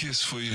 kiss for you.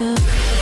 Yeah.